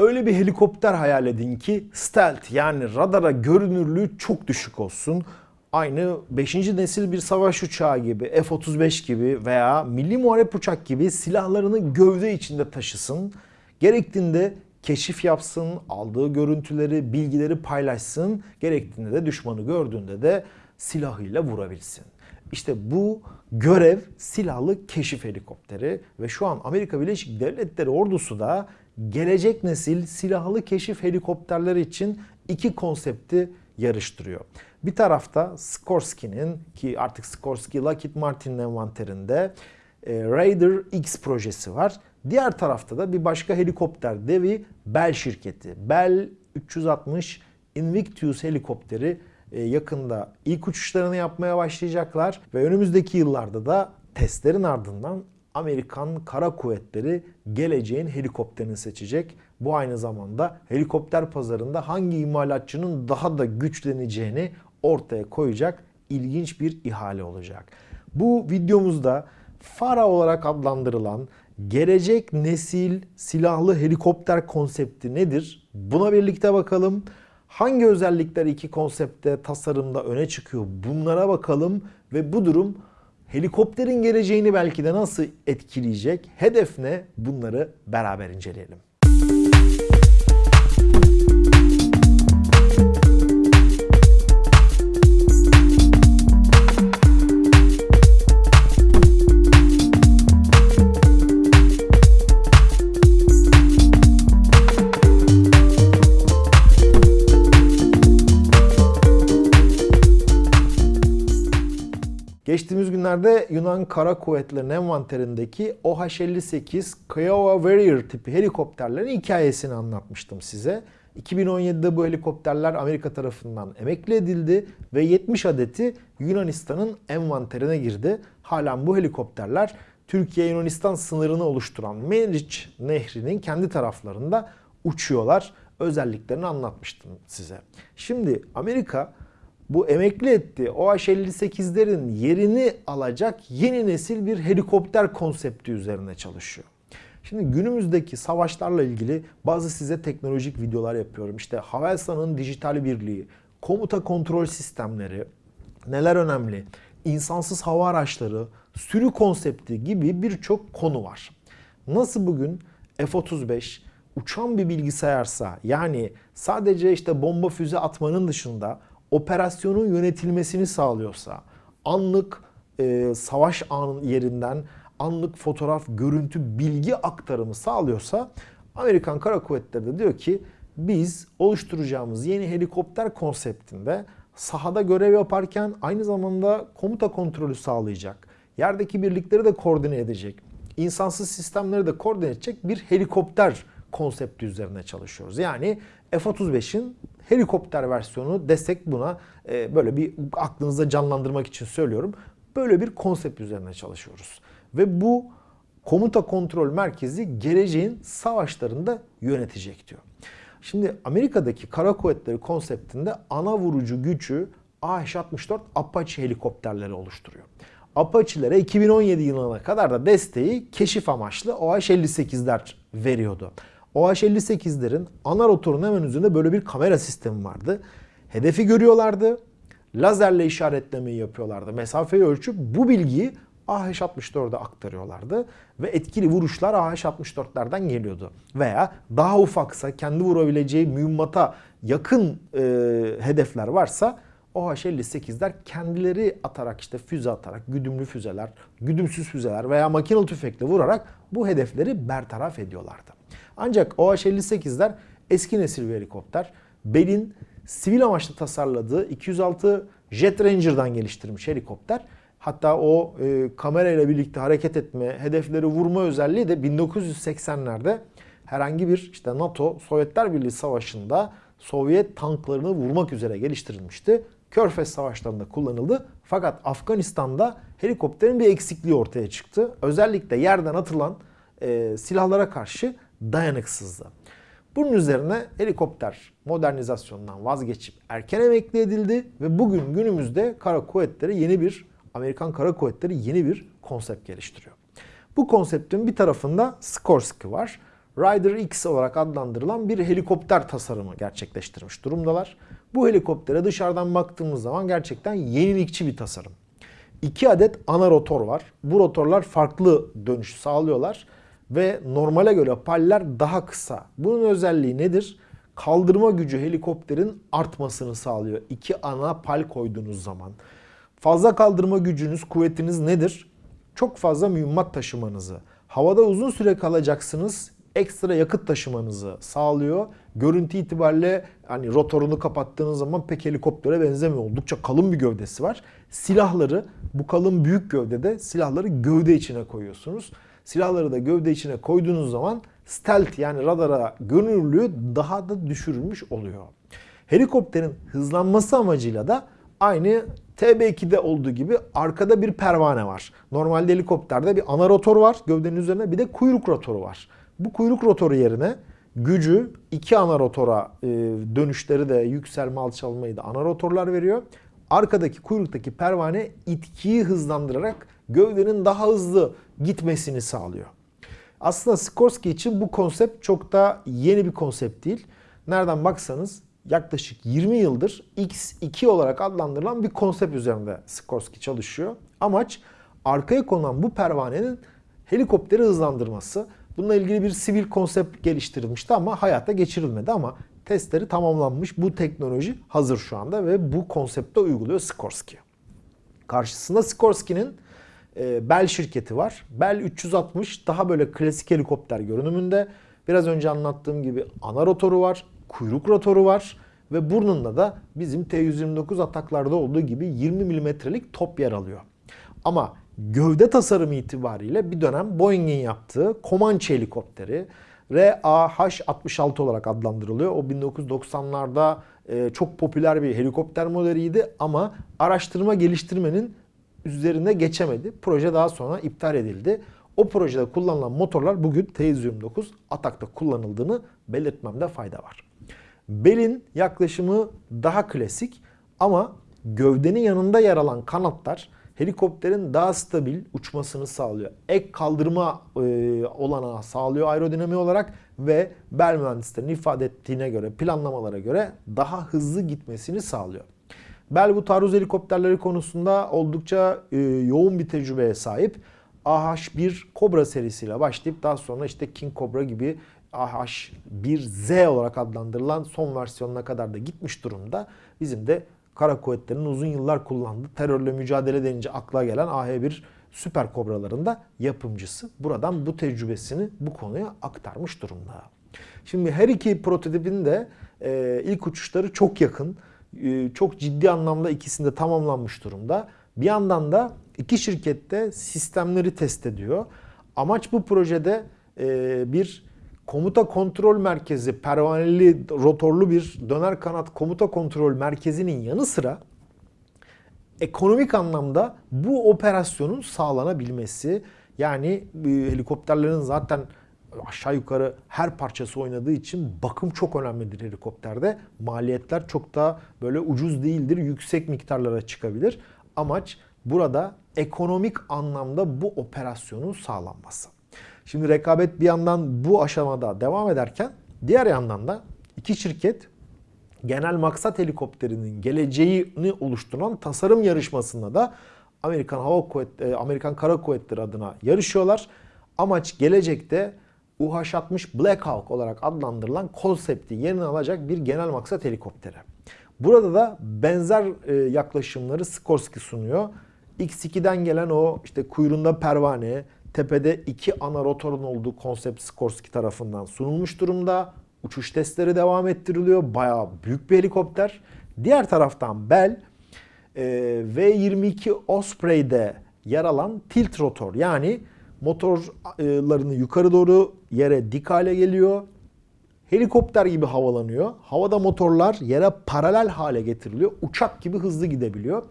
Öyle bir helikopter hayal edin ki stealth yani radara görünürlüğü çok düşük olsun. Aynı 5. nesil bir savaş uçağı gibi, F-35 gibi veya milli muharep uçak gibi silahlarını gövde içinde taşısın. Gerektiğinde keşif yapsın, aldığı görüntüleri, bilgileri paylaşsın. Gerektiğinde de düşmanı gördüğünde de silahıyla vurabilsin. İşte bu görev silahlı keşif helikopteri ve şu an Amerika Birleşik Devletleri ordusu da gelecek nesil silahlı keşif helikopterleri için iki konsepti yarıştırıyor. Bir tarafta Sikorsky'nin ki artık Sikorsky Lockheed Martin'in envanterinde e, Raider X projesi var. Diğer tarafta da bir başka helikopter devi Bell şirketi. Bell 360 Invictus helikopteri e, yakında ilk uçuşlarını yapmaya başlayacaklar ve önümüzdeki yıllarda da testlerin ardından Amerikan Kara Kuvvetleri geleceğin helikopterini seçecek. Bu aynı zamanda helikopter pazarında hangi imalatçının daha da güçleneceğini ortaya koyacak ilginç bir ihale olacak. Bu videomuzda FARA olarak adlandırılan gelecek nesil silahlı helikopter konsepti nedir? Buna birlikte bakalım. Hangi özellikler iki konsepte tasarımda öne çıkıyor? Bunlara bakalım ve bu durum helikopterin geleceğini belki de nasıl etkileyecek? Hedef ne? Bunları beraber inceleyelim. Geçtiğimiz günlerde Yunan Kara Kuvvetleri'nin envanterindeki OH-58 Kiowa Warrior tipi helikopterlerin hikayesini anlatmıştım size. 2017'de bu helikopterler Amerika tarafından emekli edildi ve 70 adeti Yunanistan'ın envanterine girdi. Halen bu helikopterler Türkiye-Yunanistan sınırını oluşturan Meriç Nehri'nin kendi taraflarında uçuyorlar. Özelliklerini anlatmıştım size. Şimdi Amerika bu emekli etti OH-58'lerin yerini alacak yeni nesil bir helikopter konsepti üzerine çalışıyor. Şimdi günümüzdeki savaşlarla ilgili bazı size teknolojik videolar yapıyorum. İşte Havelsan'ın dijital birliği, komuta kontrol sistemleri, neler önemli, insansız hava araçları, sürü konsepti gibi birçok konu var. Nasıl bugün F-35 uçan bir bilgisayarsa yani sadece işte bomba füze atmanın dışında operasyonun yönetilmesini sağlıyorsa, anlık e, savaş anın yerinden anlık fotoğraf, görüntü, bilgi aktarımı sağlıyorsa Amerikan Kara Kuvvetleri de diyor ki biz oluşturacağımız yeni helikopter konseptinde sahada görev yaparken aynı zamanda komuta kontrolü sağlayacak. Yerdeki birlikleri de koordine edecek. insansız sistemleri de koordine edecek bir helikopter konsepti üzerine çalışıyoruz. Yani F-35'in helikopter versiyonu desek buna e, böyle bir aklınızda canlandırmak için söylüyorum. Böyle bir konsept üzerine çalışıyoruz. Ve bu komuta kontrol merkezi geleceğin savaşlarında yönetecek diyor. Şimdi Amerika'daki kara kuvvetleri konseptinde ana vurucu gücü AH-64 Apache helikopterleri oluşturuyor. Apache'lere 2017 yılına kadar da desteği keşif amaçlı OH-58'ler veriyordu. OH-58'lerin ana rotorun hemen üzerinde böyle bir kamera sistemi vardı. Hedefi görüyorlardı. Lazerle işaretlemeyi yapıyorlardı. Mesafeyi ölçüp bu bilgiyi AH-64'e aktarıyorlardı. Ve etkili vuruşlar AH-64'lerden geliyordu. Veya daha ufaksa kendi vurabileceği mühimmata yakın e, hedefler varsa OH-58'ler kendileri atarak işte füze atarak, güdümlü füzeler, güdümsüz füzeler veya makinalı tüfekle vurarak bu hedefleri bertaraf ediyorlardı. Ancak OH-58'ler eski nesil bir helikopter. Bell'in sivil amaçlı tasarladığı 206 Jet Ranger'dan geliştirilmiş helikopter. Hatta o e, kamerayla birlikte hareket etme, hedefleri vurma özelliği de 1980'lerde herhangi bir işte NATO Sovyetler Birliği Savaşı'nda Sovyet tanklarını vurmak üzere geliştirilmişti. Körfez Savaşları'nda kullanıldı. Fakat Afganistan'da helikopterin bir eksikliği ortaya çıktı. Özellikle yerden atılan e, silahlara karşı dayanıksızdı. Bunun üzerine helikopter modernizasyonundan vazgeçip erken emekli edildi ve bugün günümüzde kara kuvvetleri yeni bir Amerikan Kara Kuvvetleri yeni bir konsept geliştiriyor. Bu konseptin bir tarafında Sikorsky var. Rider X olarak adlandırılan bir helikopter tasarımı gerçekleştirmiş durumdalar. Bu helikoptere dışarıdan baktığımız zaman gerçekten yenilikçi bir tasarım. İki adet ana rotor var. Bu rotorlar farklı dönüş sağlıyorlar ve normale göre paller daha kısa. Bunun özelliği nedir? Kaldırma gücü helikopterin artmasını sağlıyor. İki ana pal koyduğunuz zaman. Fazla kaldırma gücünüz, kuvvetiniz nedir? Çok fazla mühimmat taşımanızı. Havada uzun süre kalacaksınız ekstra yakıt taşımanızı sağlıyor. Görüntü itibariyle hani rotorunu kapattığınız zaman pek helikoptere benzemiyor. Oldukça kalın bir gövdesi var. Silahları bu kalın büyük gövdede silahları gövde içine koyuyorsunuz. Silahları da gövde içine koyduğunuz zaman stealth yani radara görünürlüğü daha da düşürülmüş oluyor. Helikopterin hızlanması amacıyla da aynı TB2'de olduğu gibi arkada bir pervane var. Normalde helikopterde bir ana rotor var gövdenin üzerine bir de kuyruk rotoru var. Bu kuyruk rotoru yerine gücü iki ana rotora e, dönüşleri de yükselme alçalmayı da ana rotorlar veriyor. Arkadaki kuyruktaki pervane itkiyi hızlandırarak gövdenin daha hızlı gitmesini sağlıyor. Aslında Sikorsky için bu konsept çok da yeni bir konsept değil. Nereden baksanız yaklaşık 20 yıldır X2 olarak adlandırılan bir konsept üzerinde Sikorsky çalışıyor. Amaç arkaya konulan bu pervanenin helikopteri hızlandırması. Bununla ilgili bir sivil konsept geliştirilmişti ama hayata geçirilmedi ama testleri tamamlanmış. Bu teknoloji hazır şu anda ve bu konsepte uyguluyor Sikorsky. Karşısında Sikorsky'nin e, Bell şirketi var. Bell 360 daha böyle klasik helikopter görünümünde. Biraz önce anlattığım gibi ana rotoru var, kuyruk rotoru var ve burnunda da bizim T-129 ataklarda olduğu gibi 20 milimetrelik top yer alıyor. Ama gövde tasarımı itibariyle bir dönem Boeing'in yaptığı Comanche helikopteri RAH-66 olarak adlandırılıyor. O 1990'larda e, çok popüler bir helikopter modeliydi ama araştırma geliştirmenin üzerine geçemedi. Proje daha sonra iptal edildi. O projede kullanılan motorlar bugün T-129 Atak'ta kullanıldığını belirtmemde fayda var. Bell'in yaklaşımı daha klasik ama gövdenin yanında yer alan kanatlar helikopterin daha stabil uçmasını sağlıyor. Ek kaldırma e, olanağı sağlıyor aerodinami olarak ve Bell mühendislerinin ifade ettiğine göre, planlamalara göre daha hızlı gitmesini sağlıyor. Bell bu taarruz helikopterleri konusunda oldukça e, yoğun bir tecrübeye sahip. AH-1 Cobra serisiyle başlayıp daha sonra işte King Cobra gibi AH-1Z olarak adlandırılan son versiyonuna kadar da gitmiş durumda. Bizim de kara kuvvetlerinin uzun yıllar kullandığı terörle mücadele denince akla gelen AH-1 süper kobraların da yapımcısı. Buradan bu tecrübesini bu konuya aktarmış durumda. Şimdi her iki prototipin de e, ilk uçuşları çok yakın. E, çok ciddi anlamda ikisinde tamamlanmış durumda. Bir yandan da iki şirkette sistemleri test ediyor. Amaç bu projede e, bir komuta kontrol merkezi, pervaneli rotorlu bir döner kanat komuta kontrol merkezinin yanı sıra ekonomik anlamda bu operasyonun sağlanabilmesi. Yani e, helikopterlerin zaten aşağı yukarı her parçası oynadığı için bakım çok önemlidir helikopterde. Maliyetler çok da böyle ucuz değildir, yüksek miktarlara çıkabilir. Amaç burada ekonomik anlamda bu operasyonun sağlanması. Şimdi rekabet bir yandan bu aşamada devam ederken diğer yandan da iki şirket genel maksat helikopterinin geleceğini oluşturan tasarım yarışmasında da Amerikan Hava Kuvvetleri, Amerikan Kara Kuvvetleri adına yarışıyorlar. Amaç gelecekte UH-60 Black Hawk olarak adlandırılan konsepti yerini alacak bir genel maksat helikopteri. Burada da benzer e, yaklaşımları Sikorsky sunuyor. X2'den gelen o işte kuyruğunda pervane, tepede iki ana rotorun olduğu konsept Sikorsky tarafından sunulmuş durumda. Uçuş testleri devam ettiriliyor. Bayağı büyük bir helikopter. Diğer taraftan Bell e, V-22 Osprey'de yer alan tilt rotor yani motorlarını yukarı doğru yere dik hale geliyor. Helikopter gibi havalanıyor. Havada motorlar yere paralel hale getiriliyor. Uçak gibi hızlı gidebiliyor.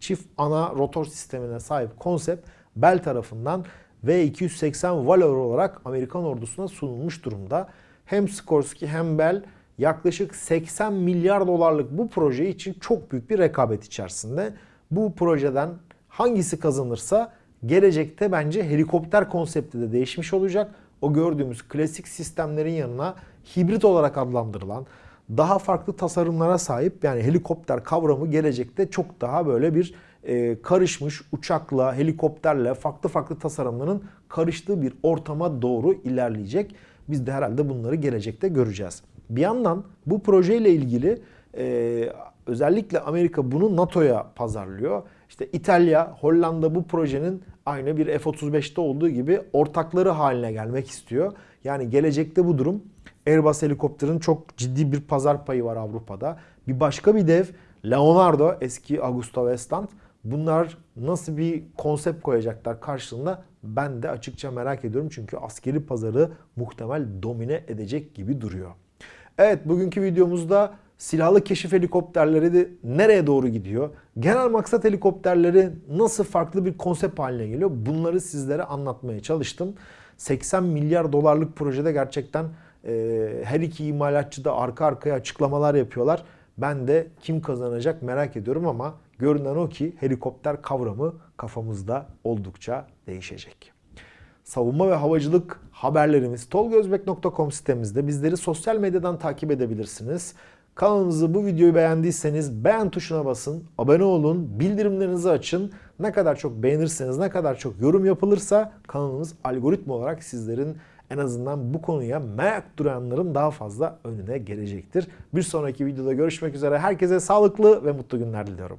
Çift ana rotor sistemine sahip konsept Bell tarafından V280 Valor olarak Amerikan ordusuna sunulmuş durumda. Hem Sikorsky hem Bell yaklaşık 80 milyar dolarlık bu proje için çok büyük bir rekabet içerisinde. Bu projeden hangisi kazanırsa gelecekte bence helikopter konsepti de değişmiş olacak. o gördüğümüz klasik sistemlerin yanına hibrit olarak adlandırılan daha farklı tasarımlara sahip yani helikopter kavramı gelecekte çok daha böyle bir e, karışmış uçakla, helikopterle farklı farklı tasarımların karıştığı bir ortama doğru ilerleyecek. Biz de herhalde bunları gelecekte göreceğiz. Bir yandan bu projeyle ilgili e, özellikle Amerika bunu NATO'ya pazarlıyor. İşte İtalya, Hollanda bu projenin aynı bir F-35'te olduğu gibi ortakları haline gelmek istiyor. Yani gelecekte bu durum Airbus helikopterin çok ciddi bir pazar payı var Avrupa'da. Bir başka bir dev Leonardo eski Augusta Westland. Bunlar nasıl bir konsept koyacaklar karşılığında ben de açıkça merak ediyorum. Çünkü askeri pazarı muhtemel domine edecek gibi duruyor. Evet bugünkü videomuzda silahlı keşif helikopterleri de nereye doğru gidiyor? Genel maksat helikopterleri nasıl farklı bir konsept haline geliyor? Bunları sizlere anlatmaya çalıştım. 80 milyar dolarlık projede gerçekten e, her iki imalatçı da arka arkaya açıklamalar yapıyorlar. Ben de kim kazanacak merak ediyorum ama görünen o ki helikopter kavramı kafamızda oldukça değişecek. Savunma ve havacılık haberlerimiz tolgozbek.com sitemizde. Bizleri sosyal medyadan takip edebilirsiniz. Kanalımızı bu videoyu beğendiyseniz beğen tuşuna basın, abone olun, bildirimlerinizi açın. Ne kadar çok beğenirseniz, ne kadar çok yorum yapılırsa kanalımız algoritma olarak sizlerin en azından bu konuya merak duranların daha fazla önüne gelecektir. Bir sonraki videoda görüşmek üzere. Herkese sağlıklı ve mutlu günler diliyorum.